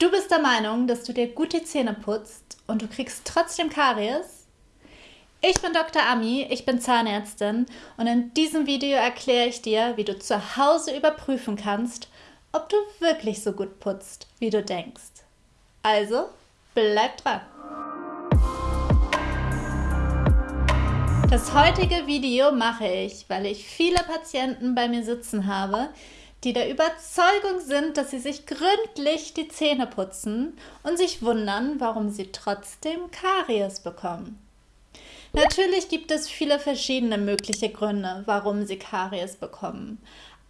Du bist der Meinung, dass du dir gut die Zähne putzt und du kriegst trotzdem Karies? Ich bin Dr. Ami, ich bin Zahnärztin und in diesem Video erkläre ich dir, wie du zu Hause überprüfen kannst, ob du wirklich so gut putzt, wie du denkst. Also, bleib dran! Das heutige Video mache ich, weil ich viele Patienten bei mir sitzen habe, die der Überzeugung sind, dass sie sich gründlich die Zähne putzen und sich wundern, warum sie trotzdem Karies bekommen. Natürlich gibt es viele verschiedene mögliche Gründe, warum sie Karies bekommen.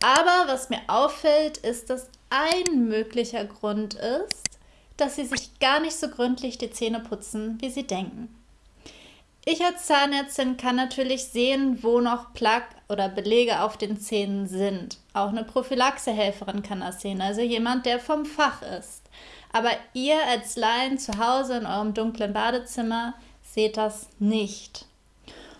Aber was mir auffällt, ist, dass ein möglicher Grund ist, dass sie sich gar nicht so gründlich die Zähne putzen, wie sie denken. Ich als Zahnärztin kann natürlich sehen, wo noch Plaque oder Belege auf den Zähnen sind. Auch eine Prophylaxehelferin kann das sehen, also jemand, der vom Fach ist. Aber ihr als Laien zu Hause in eurem dunklen Badezimmer seht das nicht.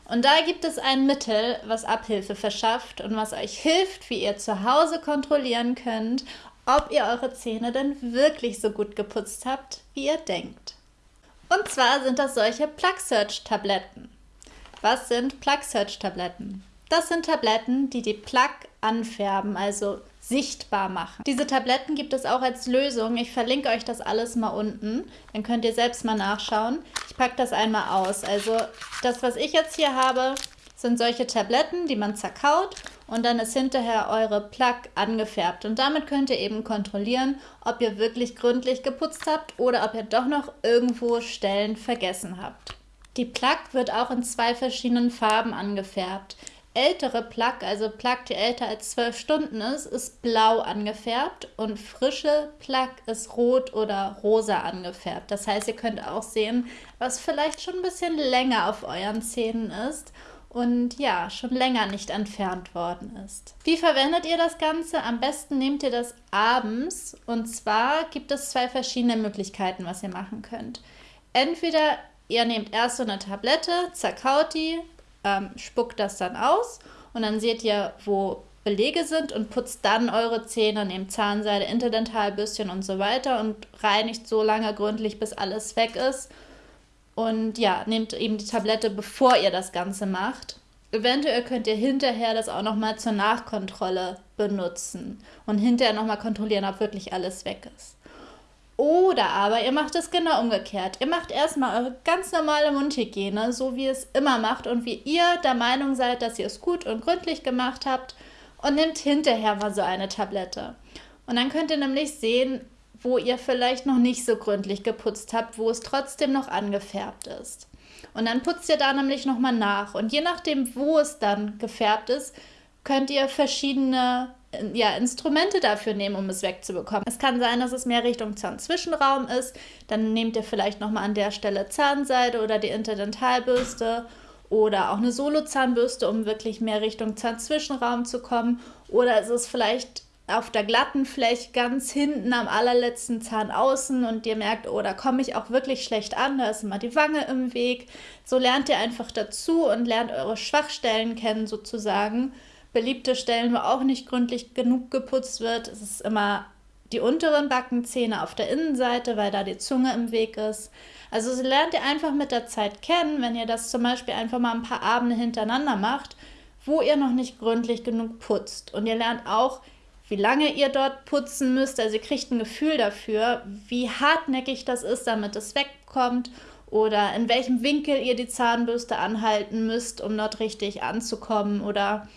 Und da gibt es ein Mittel, was Abhilfe verschafft und was euch hilft, wie ihr zu Hause kontrollieren könnt, ob ihr eure Zähne denn wirklich so gut geputzt habt, wie ihr denkt. Und zwar sind das solche Plug Search Tabletten. Was sind Plug Search Tabletten? Das sind Tabletten, die die Plug anfärben, also sichtbar machen. Diese Tabletten gibt es auch als Lösung. Ich verlinke euch das alles mal unten. Dann könnt ihr selbst mal nachschauen. Ich packe das einmal aus. Also das, was ich jetzt hier habe, sind solche Tabletten, die man zerkaut und dann ist hinterher eure Plug angefärbt. Und damit könnt ihr eben kontrollieren, ob ihr wirklich gründlich geputzt habt oder ob ihr doch noch irgendwo Stellen vergessen habt. Die Plug wird auch in zwei verschiedenen Farben angefärbt. Ältere Plug, also Plug, die älter als 12 Stunden ist, ist blau angefärbt und frische Plug ist rot oder rosa angefärbt. Das heißt, ihr könnt auch sehen, was vielleicht schon ein bisschen länger auf euren Zähnen ist und ja, schon länger nicht entfernt worden ist. Wie verwendet ihr das Ganze? Am besten nehmt ihr das abends und zwar gibt es zwei verschiedene Möglichkeiten, was ihr machen könnt. Entweder ihr nehmt erst so eine Tablette, zerkaut die, ähm, spuckt das dann aus und dann seht ihr, wo Belege sind und putzt dann eure Zähne, nehmt Zahnseide, Interdentalbürstchen und so weiter und reinigt so lange gründlich, bis alles weg ist und ja, nehmt eben die Tablette, bevor ihr das Ganze macht. Eventuell könnt ihr hinterher das auch nochmal zur Nachkontrolle benutzen und hinterher nochmal kontrollieren, ob wirklich alles weg ist. Oder aber ihr macht es genau umgekehrt. Ihr macht erstmal eure ganz normale Mundhygiene, so wie ihr es immer macht und wie ihr der Meinung seid, dass ihr es gut und gründlich gemacht habt und nehmt hinterher mal so eine Tablette. Und dann könnt ihr nämlich sehen, wo ihr vielleicht noch nicht so gründlich geputzt habt, wo es trotzdem noch angefärbt ist. Und dann putzt ihr da nämlich nochmal nach. Und je nachdem, wo es dann gefärbt ist, könnt ihr verschiedene ja, Instrumente dafür nehmen, um es wegzubekommen. Es kann sein, dass es mehr Richtung Zahnzwischenraum ist. Dann nehmt ihr vielleicht nochmal an der Stelle Zahnseide oder die Interdentalbürste oder auch eine Solozahnbürste, um wirklich mehr Richtung Zahnzwischenraum zu kommen. Oder ist es vielleicht auf der glatten Fläche ganz hinten am allerletzten Zahn außen und ihr merkt, oh, da komme ich auch wirklich schlecht an, da ist immer die Wange im Weg. So lernt ihr einfach dazu und lernt eure Schwachstellen kennen sozusagen. Beliebte Stellen, wo auch nicht gründlich genug geputzt wird, es ist immer die unteren Backenzähne auf der Innenseite, weil da die Zunge im Weg ist. Also so lernt ihr einfach mit der Zeit kennen, wenn ihr das zum Beispiel einfach mal ein paar Abende hintereinander macht, wo ihr noch nicht gründlich genug putzt. Und ihr lernt auch, wie lange ihr dort putzen müsst. Also ihr kriegt ein Gefühl dafür, wie hartnäckig das ist, damit es wegkommt oder in welchem Winkel ihr die Zahnbürste anhalten müsst, um dort richtig anzukommen oder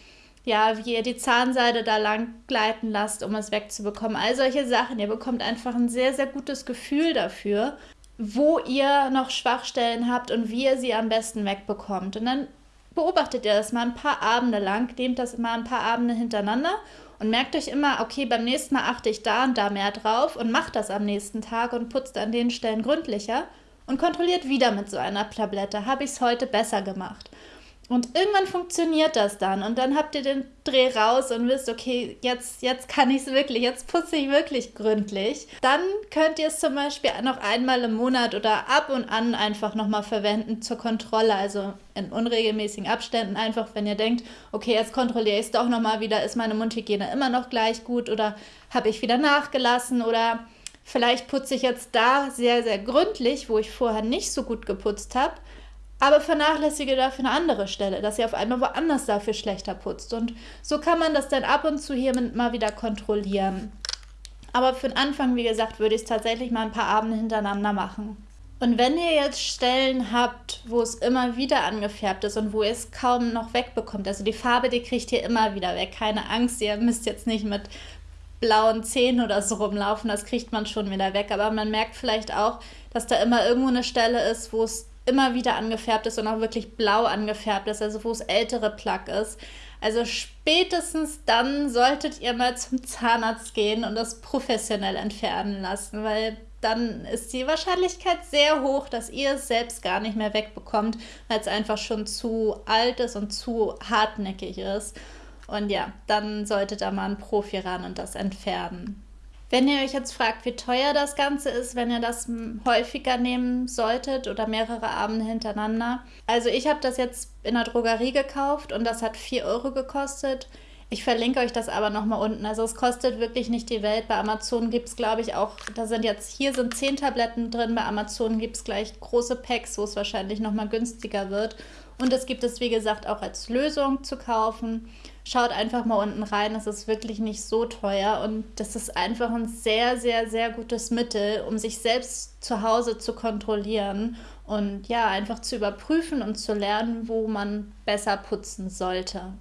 ja, wie ihr die Zahnseide da lang gleiten lasst, um es wegzubekommen. All solche Sachen. Ihr bekommt einfach ein sehr, sehr gutes Gefühl dafür, wo ihr noch Schwachstellen habt und wie ihr sie am besten wegbekommt. Und dann beobachtet ihr das mal ein paar Abende lang, nehmt das mal ein paar Abende hintereinander und merkt euch immer, okay, beim nächsten Mal achte ich da und da mehr drauf und macht das am nächsten Tag und putzt an den Stellen gründlicher und kontrolliert wieder mit so einer Tablette, habe ich es heute besser gemacht. Und irgendwann funktioniert das dann. Und dann habt ihr den Dreh raus und wisst, okay, jetzt, jetzt kann ich es wirklich, jetzt putze ich wirklich gründlich. Dann könnt ihr es zum Beispiel noch einmal im Monat oder ab und an einfach nochmal verwenden zur Kontrolle, also in unregelmäßigen Abständen einfach, wenn ihr denkt, okay, jetzt kontrolliere ich es doch nochmal wieder, ist meine Mundhygiene immer noch gleich gut oder habe ich wieder nachgelassen oder Vielleicht putze ich jetzt da sehr, sehr gründlich, wo ich vorher nicht so gut geputzt habe, aber vernachlässige dafür eine andere Stelle, dass ihr auf einmal woanders dafür schlechter putzt. Und so kann man das dann ab und zu hier mal wieder kontrollieren. Aber für den Anfang, wie gesagt, würde ich es tatsächlich mal ein paar Abende hintereinander machen. Und wenn ihr jetzt Stellen habt, wo es immer wieder angefärbt ist und wo ihr es kaum noch wegbekommt, also die Farbe, die kriegt ihr immer wieder weg, keine Angst, ihr müsst jetzt nicht mit blauen Zähnen oder so rumlaufen, das kriegt man schon wieder weg. Aber man merkt vielleicht auch, dass da immer irgendwo eine Stelle ist, wo es immer wieder angefärbt ist und auch wirklich blau angefärbt ist, also wo es ältere Plack ist. Also spätestens dann solltet ihr mal zum Zahnarzt gehen und das professionell entfernen lassen, weil dann ist die Wahrscheinlichkeit sehr hoch, dass ihr es selbst gar nicht mehr wegbekommt, weil es einfach schon zu alt ist und zu hartnäckig ist. Und ja, dann solltet ihr mal ein Profi ran und das entfernen. Wenn ihr euch jetzt fragt, wie teuer das Ganze ist, wenn ihr das häufiger nehmen solltet oder mehrere Abende hintereinander. Also ich habe das jetzt in der Drogerie gekauft und das hat 4 Euro gekostet. Ich verlinke euch das aber nochmal unten. Also es kostet wirklich nicht die Welt. Bei Amazon gibt es, glaube ich, auch, da sind jetzt, hier sind 10 Tabletten drin. Bei Amazon gibt es gleich große Packs, wo es wahrscheinlich nochmal günstiger wird. Und es gibt es, wie gesagt, auch als Lösung zu kaufen. Schaut einfach mal unten rein, es ist wirklich nicht so teuer und das ist einfach ein sehr, sehr, sehr gutes Mittel, um sich selbst zu Hause zu kontrollieren und ja, einfach zu überprüfen und zu lernen, wo man besser putzen sollte.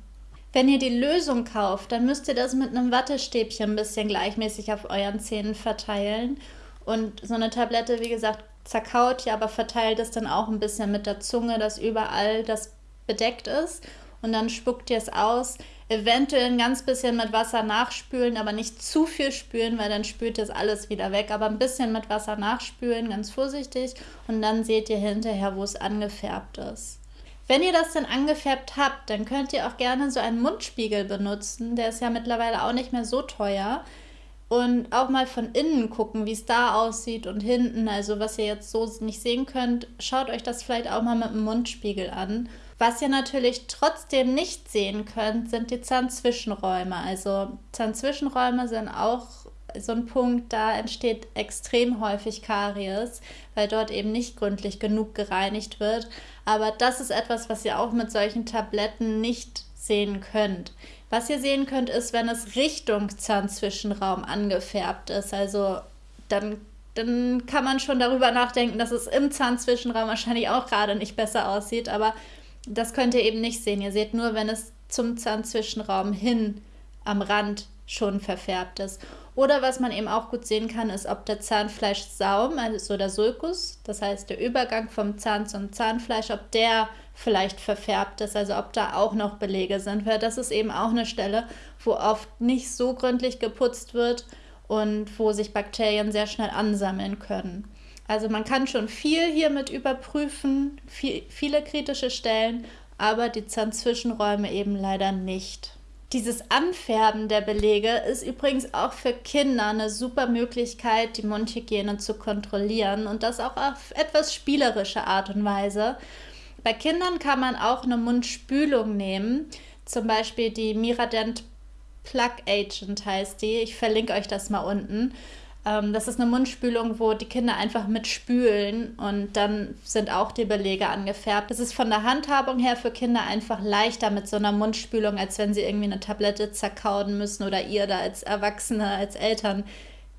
Wenn ihr die Lösung kauft, dann müsst ihr das mit einem Wattestäbchen ein bisschen gleichmäßig auf euren Zähnen verteilen. Und so eine Tablette, wie gesagt, zerkaut ja, aber verteilt es dann auch ein bisschen mit der Zunge, dass überall das bedeckt ist. Und dann spuckt ihr es aus eventuell ein ganz bisschen mit Wasser nachspülen, aber nicht zu viel spülen, weil dann spült das alles wieder weg. Aber ein bisschen mit Wasser nachspülen, ganz vorsichtig. Und dann seht ihr hinterher, wo es angefärbt ist. Wenn ihr das dann angefärbt habt, dann könnt ihr auch gerne so einen Mundspiegel benutzen. Der ist ja mittlerweile auch nicht mehr so teuer. Und auch mal von innen gucken, wie es da aussieht und hinten. Also was ihr jetzt so nicht sehen könnt, schaut euch das vielleicht auch mal mit dem Mundspiegel an. Was ihr natürlich trotzdem nicht sehen könnt, sind die Zahnzwischenräume. Also Zahnzwischenräume sind auch so ein Punkt, da entsteht extrem häufig Karies, weil dort eben nicht gründlich genug gereinigt wird. Aber das ist etwas, was ihr auch mit solchen Tabletten nicht sehen könnt. Was ihr sehen könnt, ist, wenn es Richtung Zahnzwischenraum angefärbt ist. Also dann, dann kann man schon darüber nachdenken, dass es im Zahnzwischenraum wahrscheinlich auch gerade nicht besser aussieht. Aber das könnt ihr eben nicht sehen. Ihr seht nur, wenn es zum Zahnzwischenraum hin am Rand schon verfärbt ist. Oder was man eben auch gut sehen kann, ist, ob der Zahnfleischsaum, also der Sulcus, das heißt der Übergang vom Zahn zum Zahnfleisch, ob der vielleicht verfärbt ist, also ob da auch noch Belege sind. Weil das ist eben auch eine Stelle, wo oft nicht so gründlich geputzt wird und wo sich Bakterien sehr schnell ansammeln können. Also man kann schon viel hiermit überprüfen, viel, viele kritische Stellen, aber die Zahnzwischenräume eben leider nicht. Dieses Anfärben der Belege ist übrigens auch für Kinder eine super Möglichkeit, die Mundhygiene zu kontrollieren und das auch auf etwas spielerische Art und Weise. Bei Kindern kann man auch eine Mundspülung nehmen, zum Beispiel die Miradent Plug Agent heißt die. Ich verlinke euch das mal unten. Ähm, das ist eine Mundspülung, wo die Kinder einfach mitspülen und dann sind auch die Belege angefärbt. Das ist von der Handhabung her für Kinder einfach leichter mit so einer Mundspülung, als wenn sie irgendwie eine Tablette zerkauen müssen oder ihr da als Erwachsene, als Eltern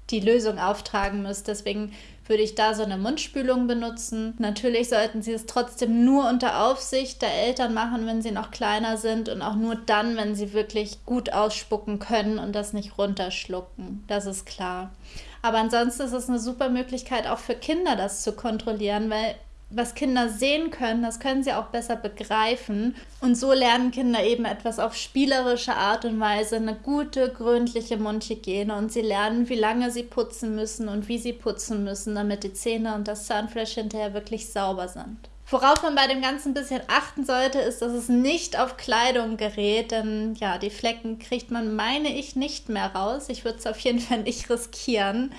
die Lösung auftragen müsst. Deswegen würde ich da so eine Mundspülung benutzen. Natürlich sollten Sie es trotzdem nur unter Aufsicht der Eltern machen, wenn sie noch kleiner sind und auch nur dann, wenn sie wirklich gut ausspucken können und das nicht runterschlucken. Das ist klar. Aber ansonsten ist es eine super Möglichkeit auch für Kinder, das zu kontrollieren, weil was Kinder sehen können, das können sie auch besser begreifen. Und so lernen Kinder eben etwas auf spielerische Art und Weise, eine gute, gründliche Mundhygiene. Und sie lernen, wie lange sie putzen müssen und wie sie putzen müssen, damit die Zähne und das Zahnfleisch hinterher wirklich sauber sind. Worauf man bei dem Ganzen ein bisschen achten sollte, ist, dass es nicht auf Kleidung gerät, denn ja, die Flecken kriegt man, meine ich, nicht mehr raus. Ich würde es auf jeden Fall nicht riskieren.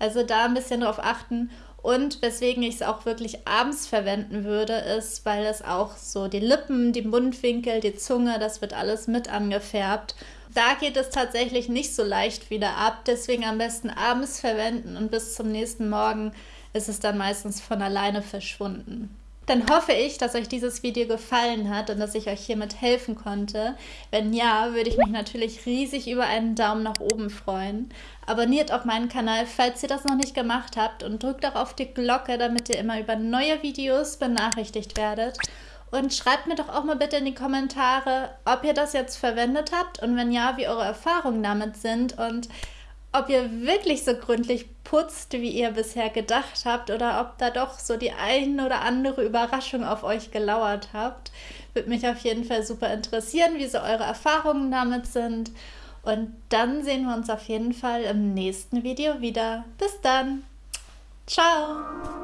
Also da ein bisschen drauf achten. Und weswegen ich es auch wirklich abends verwenden würde, ist, weil es auch so die Lippen, die Mundwinkel, die Zunge, das wird alles mit angefärbt. Da geht es tatsächlich nicht so leicht wieder ab, deswegen am besten abends verwenden und bis zum nächsten Morgen ist es dann meistens von alleine verschwunden. Dann hoffe ich, dass euch dieses Video gefallen hat und dass ich euch hiermit helfen konnte. Wenn ja, würde ich mich natürlich riesig über einen Daumen nach oben freuen. Abonniert auch meinen Kanal, falls ihr das noch nicht gemacht habt und drückt auch auf die Glocke, damit ihr immer über neue Videos benachrichtigt werdet. Und schreibt mir doch auch mal bitte in die Kommentare, ob ihr das jetzt verwendet habt und wenn ja, wie eure Erfahrungen damit sind und ob ihr wirklich so gründlich putzt, wie ihr bisher gedacht habt, oder ob da doch so die ein oder andere Überraschung auf euch gelauert habt. Würde mich auf jeden Fall super interessieren, wie so eure Erfahrungen damit sind. Und dann sehen wir uns auf jeden Fall im nächsten Video wieder. Bis dann. Ciao.